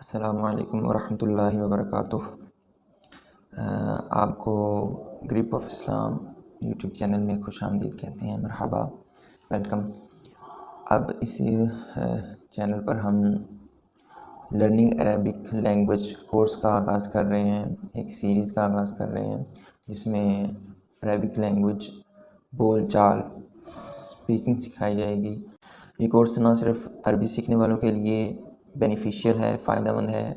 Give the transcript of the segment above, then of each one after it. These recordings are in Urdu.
السلام علیکم ورحمۃ اللہ وبرکاتہ۔ آپ کو گریپ آف اسلام یوٹیوب چینل میں خوش آمدید کہتے ہیں، مرحبا، ویلکم۔ اب اسی چینل پر ہم لرننگ عربک لینگویج کورس کا آغاز کر رہے ہیں، ایک سیریز کا آغاز کر رہے ہیں، جس میں عربک لینگویج بول چال اسپیکنگ سکھائی جائے گی۔ یہ کورس نہ صرف عربی سیکھنے والوں کے لیے بینیفیشیل ہے، فائدہ مند ہے،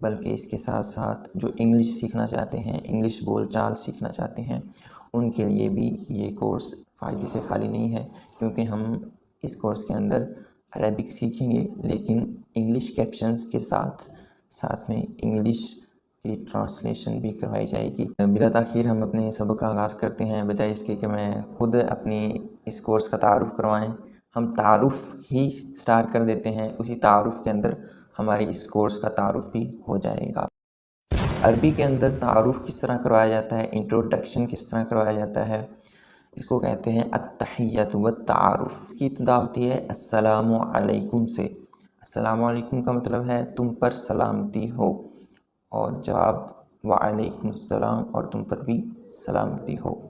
بلکہ اس کے ساتھ ساتھ جو انگلش سیکھنا چاہتے ہیں، انگلش بول چال سیکھنا چاہتے ہیں، ان کے لیے بھی یہ کورس فائدے سے خالی نہیں ہے، کیونکہ ہم اس کورس کے اندر عربک سیکھیں گے، لیکن انگلش کیپشنز کے ساتھ ساتھ میں انگلش کی ٹرانسلیشن بھی کروائی جائے گی۔ بلا تاخیر ہم اپنے سبق کا آغاز کرتے ہیں، بجائے اس کے کہ میں خود اپنی اس کورس کا تعارف کروائیں۔ ہم تعارف ہی سٹارٹ کر دیتے ہیں۔ اسی تعارف کے اندر ہماری اس کورس کا تعارف بھی ہو جائے گا۔ عربی کے اندر تعارف کس طرح کروایا جاتا ہے؟ انٹروڈکشن کس طرح کروایا جاتا ہے؟ اس کو کہتے ہیں التحیت و تعارف اس کی ابتدا ہوتی ہے السلام علیکم سے۔ السلام علیکم کا مطلب ہے تم پر سلامتی ہو۔ اور جواب وعلیکم السلام اور تم پر بھی سلامتی ہو۔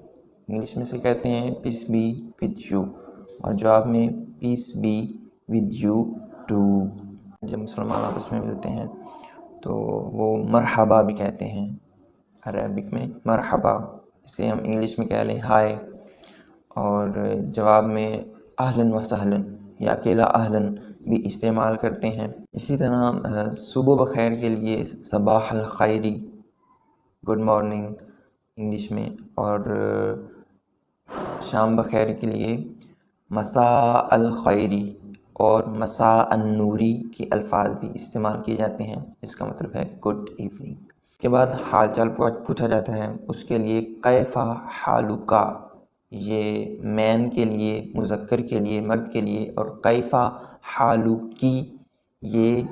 انگلش میں سے کہتے ہیں پیس بی ود یو اور جواب میں peace be with you too جب مسلمان آپس میں ملتے ہیں تو وہ مرحبا بھی کہتے ہیں۔ عربک میں مرحبا، اسے ہم انگلش میں کہہ لیں ہائے۔ اور جواب میں اہلن و سہلن یا اکیلا اہلن بھی استعمال کرتے ہیں۔ اسی طرح، صبح بخیر کے لیے صباح الخیری، گڈ مارننگ انگلش میں۔ اور شام بخیر کے لیے مساء الخیری اور مساء النوری کے الفاظ بھی استعمال کیے جاتے ہیں، اس کا مطلب ہے گڈ ایوننگ اس کے بعد حال چال پوچھا جاتا ہے، اس کے لیے کیفا حالکا؟ یہ مین کے لیے، مذکر کے لیے، مرد کے لیے اور کیفا حالو کی یہ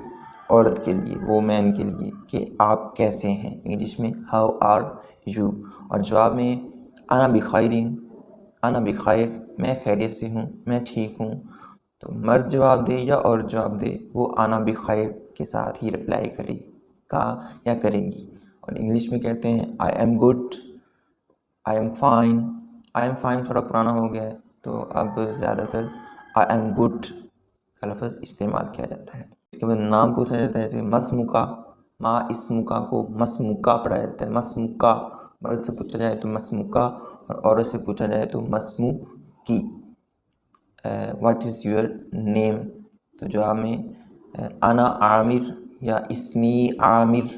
عورت کے لیے، وہ مین کے لیے کہ آپ کیسے ہیں؟ انگلش میں ہاؤ آر یو اور جواب میں، انا بخیرین انا بخیر میں خیریت سے ہوں، میں ٹھیک ہوں۔ تو مرد جواب دے یا اور جواب دے، وہ آنا بخیر کے ساتھ ہی رپلائی کرے گا یا کرے گی۔ اور انگلش میں کہتے ہیں I am good I am fine I am fine تھوڑا پرانا ہو گیا ہے۔ تو اب زیادہ تر آئی ایم گڈ کا لفظ استعمال کیا جاتا ہے۔ اس کے بعد نام پوچھا جاتا ہے، جیسے مسمکا ماں اسمکا کو مسمکا پڑھا جاتا ہے مسمکا مرد سے پوچھا جائے تو مسمکا اور عورت سے پوچھا جائے تو مسمو کی۔ واٹ از یور نیم تو جواب میں انا عامر یا اسمی عامر،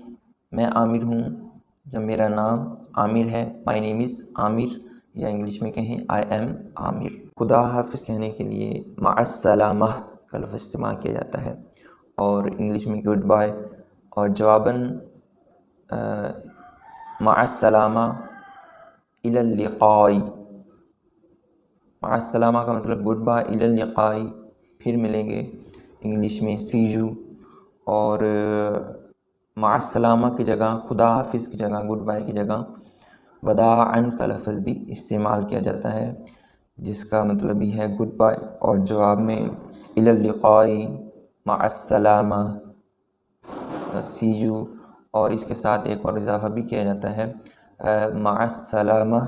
میں عامر ہوں۔ یا میرا نام عامر ہے مائی نیم از عامر، یا انگلش میں کہیں آئی ایم عامر۔ خدا حافظ کہنے کے لیے مع السلامہ کا لفظ استعمال کیا جاتا ہے۔ اور انگلش میں گڈ بائے اور جواباً مع السلامہ اللقائی مع السلامہ کا مطلب گڈ بائی اللقائی پھر ملیں گے انگلش میں سی یو اور مع السلامہ کی جگہ، خدا حافظ کی جگہ گڈ بائی کی جگہ وداعن کا لفظ بھی استعمال کیا جاتا ہے، جس کا مطلب بھی ہے گڈ بائی اور جواب میں اللقائی مع السلامہ سی یو اور اس کے ساتھ ایک اور اضافہ بھی کیا جاتا ہے مع السلامہ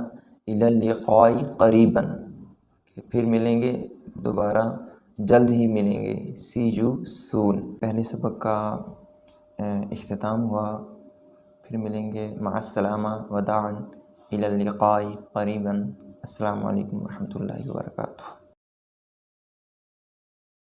اللقاء قریباً پھر ملیں گے، دوبارہ جلد ہی ملیں گے سی یو سون پہلے سبق کا اختتام ہوا، پھر ملیں گے، مع السلامہ وداعا الی اللقاء قریباً. السلام علیکم ورحمۃ اللہ وبرکاتہ.